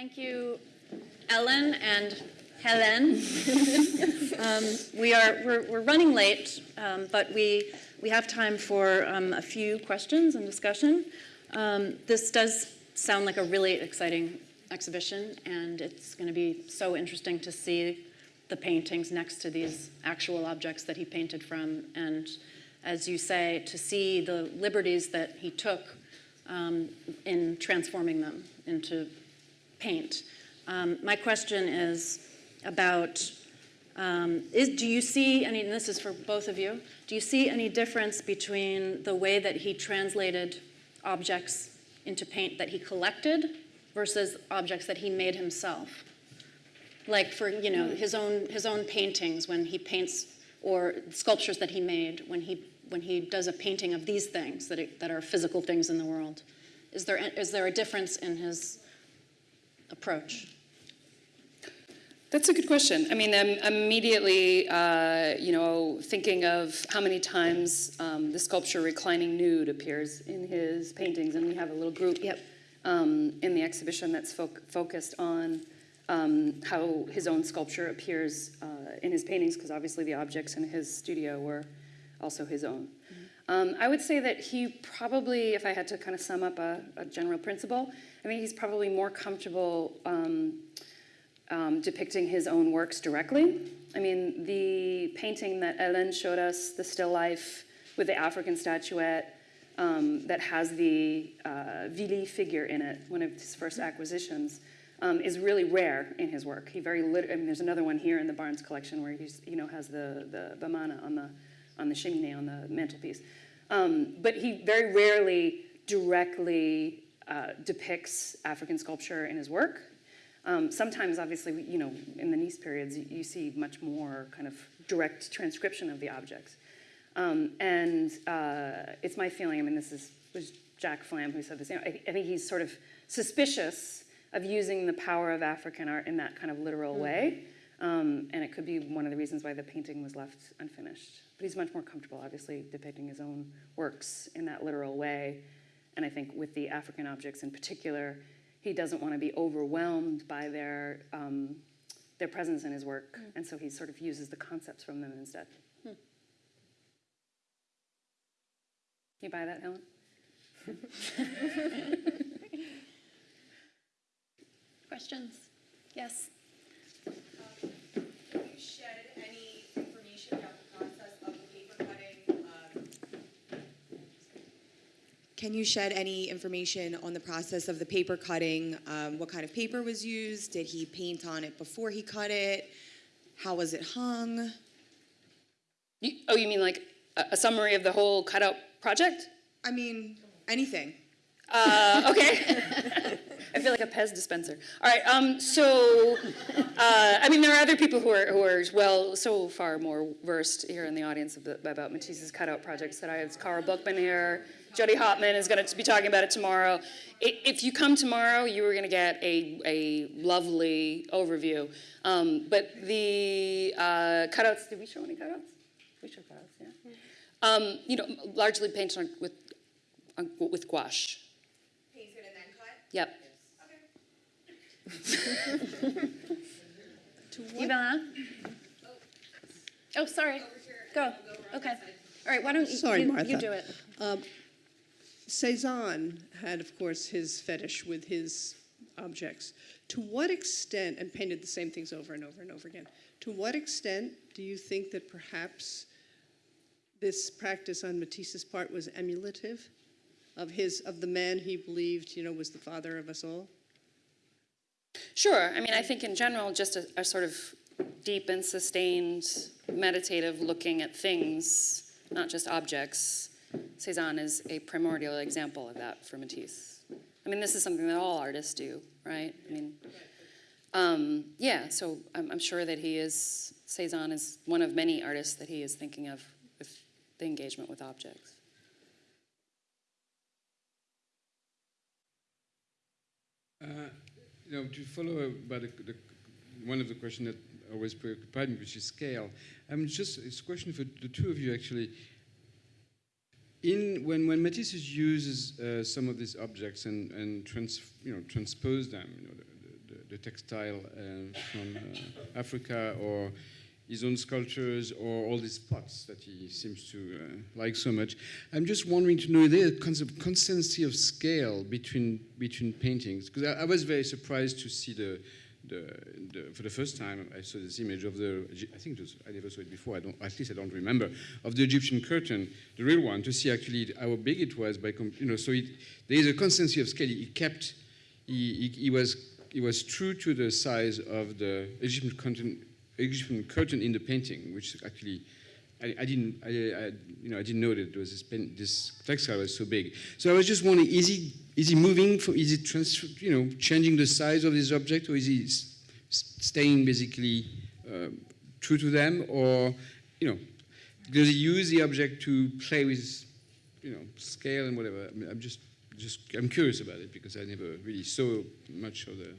Thank you, Ellen and Helen. um, we are we're, we're running late, um, but we we have time for um, a few questions and discussion. Um, this does sound like a really exciting exhibition, and it's going to be so interesting to see the paintings next to these actual objects that he painted from, and as you say, to see the liberties that he took um, in transforming them into paint. Um, my question is about, um, is, do you see any, and this is for both of you, do you see any difference between the way that he translated objects into paint that he collected versus objects that he made himself? Like for, you know, his own, his own paintings when he paints, or sculptures that he made when he, when he does a painting of these things that, it, that are physical things in the world. Is there, is there a difference in his approach? That's a good question. I mean, I'm immediately, uh, you know, thinking of how many times um, the sculpture "Reclining Nude" appears in his paintings, and we have a little group Yep. um, in the exhibition that's fo focused on um, how his own sculpture appears uh, in his paintings, because obviously the objects in his studio were also his own. Um, I would say that he probably, if I had to kind of sum up a, a general principle, I think he's probably more comfortable um, um, depicting his own works directly. I mean, the painting that Ellen showed us, the still life with the African statuette um, that has the uh, Vili figure in it, one of his first acquisitions, um, is really rare in his work. He very I mean, there's another one here in the Barnes collection where he's, you know, has the, the bamana on the, on the cheminée, on the mantelpiece. Um, but he very rarely directly uh, depicts African sculpture in his work. Um, sometimes, obviously, you know, in the Nice periods, you, you see much more kind of direct transcription of the objects. Um, and uh, it's my feeling, I mean, this is, was Jack Flam who said this, you know, I, I, think he's sort of suspicious of using the power of African art in that kind of literal way. Um, and it could be one of the reasons why the painting was left unfinished. But he's much more comfortable, obviously, depicting his own works in that literal way. And I think with the African objects in particular, he doesn't want to be overwhelmed by their, um, their presence in his work. Mm. And so he sort of uses the concepts from them instead. Hmm. You buy that, Helen? Questions? Yes. Can you shed any information on the process of the paper cutting? Um, what kind of paper was used? Did he paint on it before he cut it? How was it hung? You, oh, you mean like a, a, summary of the whole cutout project? I mean, anything. Uh, okay. I feel like a Pez dispenser. All right. Um, so, uh, I mean, there are other people who are who are well so far more versed here in the audience about Matisse's cutout projects that I have. Cara Bookman here. Jodi Hauptman is going to be talking about it tomorrow. If you come tomorrow, you are going to get a, a lovely overview. Um, but the uh, cutouts, did we show any cutouts? We show cutouts, yeah. Um, you know, largely painted on, with, on, with gouache. Painted and then cut? Yep. Okay. to what? Ivana? Oh. oh, sorry. Go. Okay. All right, why don't you, Sorry, you, Martha. you do it. Um, Cezanne had, of course, his fetish with his objects. To what extent, and painted the same things over and over and over again, to what extent do you think that perhaps this practice on Matisse's part was emulative of his, of the man he believed, you know, was the father of us all? Sure. I mean, I think in general, just a, a sort of deep and sustained meditative looking at things, not just objects, Cezanne is a primordial example of that for Matisse. I mean, this is something that all artists do, right? I mean, um, yeah, so I'm, I'm, sure that he is, Cezanne is one of many artists that he is thinking of with the engagement with objects. Uh, you know, to follow about the, the, one of the questions that always preoccupied me, which is scale. I'm just, it's a question for the two of you actually in when when Matisse uses uh, some of these objects and and trans, you know transpose them, you know, the, the, the textile uh, from uh, Africa or his own sculptures or all these pots that he seems to uh, like so much. I'm just wondering to know the consistency of scale between between paintings because I, I was very surprised to see the, the, the for the first time I saw this image of the I think was I never saw it before I don't at least I don't remember of the Egyptian curtain the real one to see actually how big it was by you know so it, there is a consistency of scale. He kept he, he, he was he was true to the size of the Egyptian curtain Egyptian curtain in the painting, which actually I, I didn't, I, I, you know, I didn't know that there was this, pen, this textile was so big. So I was just wondering, is he, is he moving? From, is he trans, you know, changing the size of this object, or is he s- staying basically uh, true to them, or you know, does he use the object to play with, you know, scale and whatever? I mean, I'm just, just, I'm curious about it because I never really saw much of the,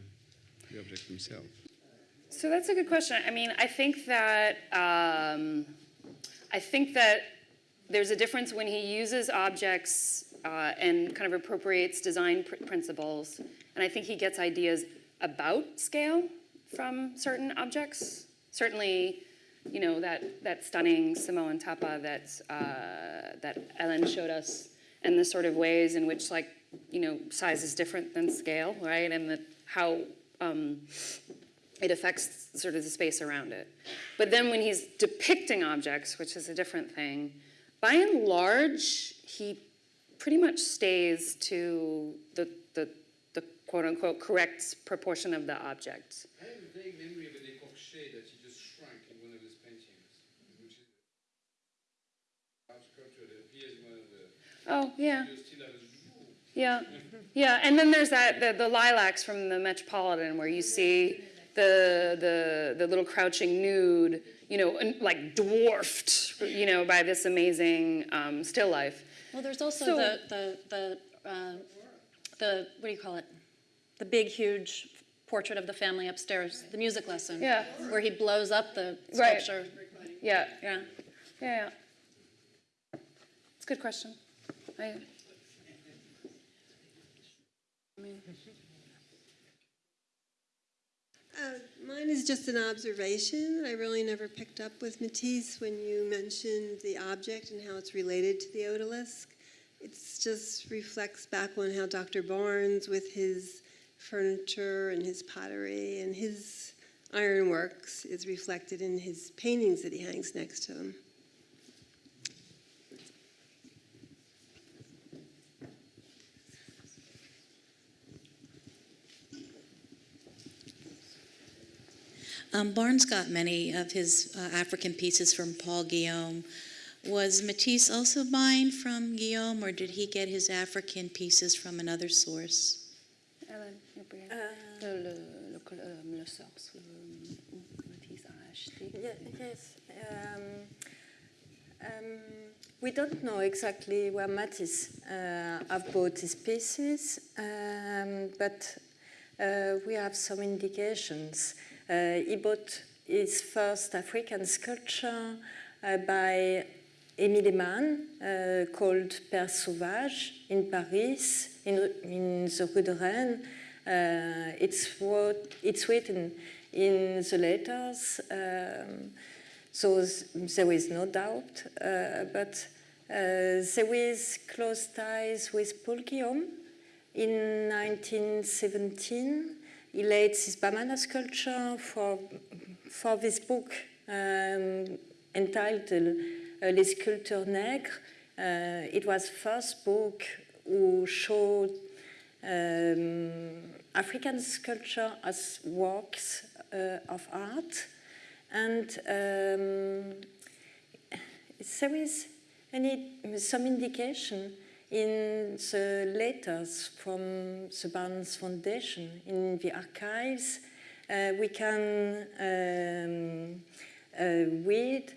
the object himself. So that's a good question. I mean, I think that um, I think that there's a difference when he uses objects uh, and kind of appropriates design pr- principles, and I think he gets ideas about scale from certain objects. Certainly, you know that that stunning Samoan tapa that uh, that Ellen showed us, and the sort of ways in which like you know size is different than scale, right? And the, how um, it affects sort of the space around it. But then when he's depicting objects, which is a different thing, by and large, he pretty much stays to the, the, the quote unquote correct proportion of the object. I have a vague memory of an écorché that he just shrunk in one of his paintings, which is a sculpture that appears in one of the Oh, yeah. videos still has Yeah, yeah, and then there's that the, the lilacs from the Metropolitan where you see the the the little crouching nude, you know, like dwarfed, you know, by this amazing um, still life. Well, there's also So- the, the, the, uh, the, what do you call it? The big, huge portrait of the family upstairs, the music lesson. Yeah. Where he blows up the Right. sculpture. Yeah, Yeah. yeah, yeah. It's a good question. I, Uh, is just an observation. I really never picked up with Matisse when you mentioned the object and how it's related to the odalisque. It just reflects back on how Dr. Barnes, with his furniture and his pottery and his ironworks, is reflected in his paintings that he hangs next to him. Um, Barnes got many of his uh, African pieces from Paul Guillaume. Was Matisse also buying from Guillaume, or did he get his African pieces from another source? A acheté. Ye- Yes. Um, um, we don't know exactly where Matisse uh, have bought his pieces, um, but uh, we have some indications. Uh, he bought his first African sculpture uh, by Émile Heymann uh, called Père Sauvage in Paris, in, in the Rue de Rennes. It's, what, it's written in the letters. Um, so there is no doubt, but uh, there is close ties with Paul Guillaume. In 1917, he laid this Bamana sculpture for, for this book um, entitled Les Sculpteurs Nègres. Uh, it was first book who showed um, African sculpture as works uh, of art. And um, there is any, some indication in the letters from the Barnes Foundation, in the archives, uh, we can um, uh, read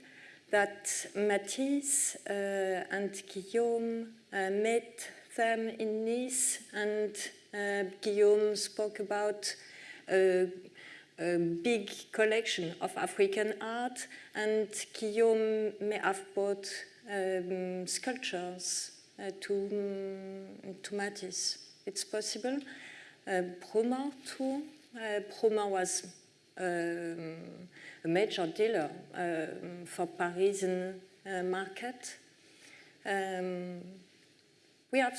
that Matisse uh, and Guillaume uh, met them in Nice, and uh, Guillaume spoke about uh, a big collection of African art, and Guillaume may have bought um, sculptures to, um, to Matisse. It's possible. Uh, Brummer too Uh, Proma was um, a major dealer um, for Parisian uh, market. Um, we have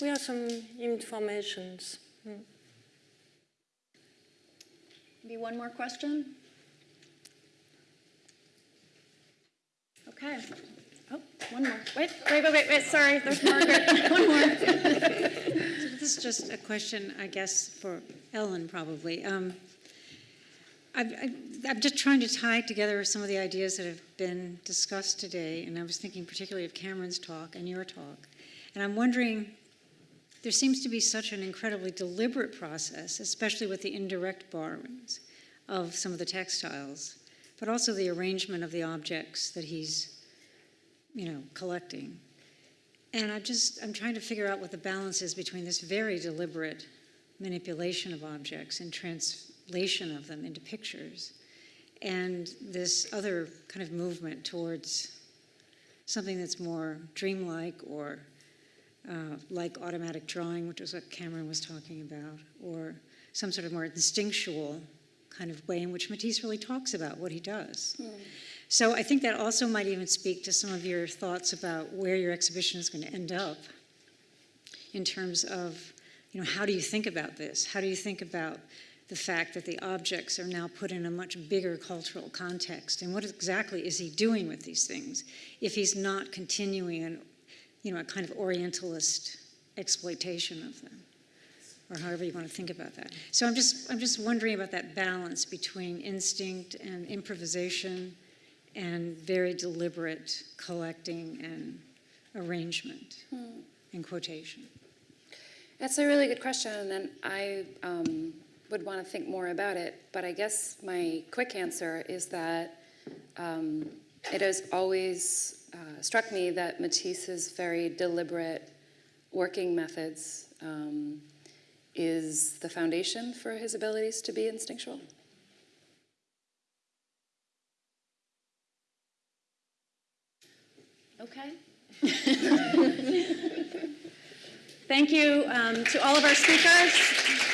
we have some informations. Maybe one more question? Okay. One more. Wait, wait, wait, wait, wait, sorry, there's Margaret. One more. This is just a question, I guess, for Ellen probably. Um, I, I'm just trying to tie together some of the ideas that have been discussed today, and I was thinking particularly of Cameron's talk and your talk. And I'm wondering, there seems to be such an incredibly deliberate process, especially with the indirect borrowings of some of the textiles, but also the arrangement of the objects that he's, you know, collecting. And I'm just, I'm trying to figure out what the balance is between this very deliberate manipulation of objects and translation of them into pictures and this other kind of movement towards something that's more dreamlike or uh, like automatic drawing, which is what Cameron was talking about, or some sort of more instinctual kind of way in which Matisse really talks about what he does. So I think that also might even speak to some of your thoughts about where your exhibition is going to end up in terms of, you know, how do you think about this? How do you think about the fact that the objects are now put in a much bigger cultural context? And what exactly is he doing with these things if he's not continuing an, you know, a kind of Orientalist exploitation of them? Or however you want to think about that. So I'm just, I'm just wondering about that balance between instinct and improvisation and very deliberate collecting and arrangement and quotation. That's a really good question, and I um, would want to think more about it. But I guess my quick answer is that um, it has always uh, struck me that Matisse's very deliberate working methods um, is the foundation for his abilities to be instinctual. Thank you um, to all of our speakers.